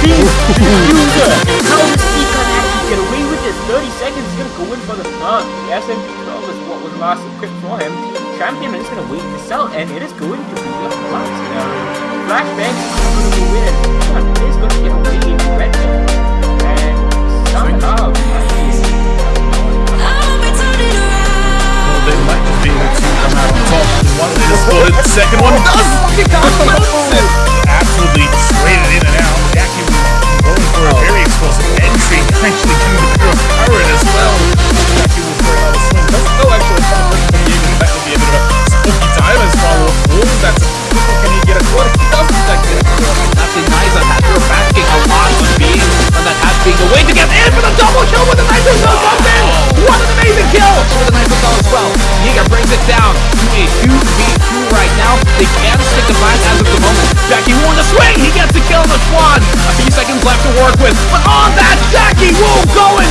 Team he get away with this? 30 seconds, he's gonna go in for the thug. The SMP-12 is what was last equipped for him. Champion is gonna wait to sell, and it is going to be a flash now. Flashbang going to win. Is gonna get away they might be able to. One is the second one does! Double kill with the nice cell comes in. What an amazing kill with the nice cell as well. Yeager brings it down to a 2v2 right now. They can stick the flag as of the moment. Jackie Wu on the swing. He gets the kill on the Swan. A few seconds left to work with. But on that, Jackie Wu going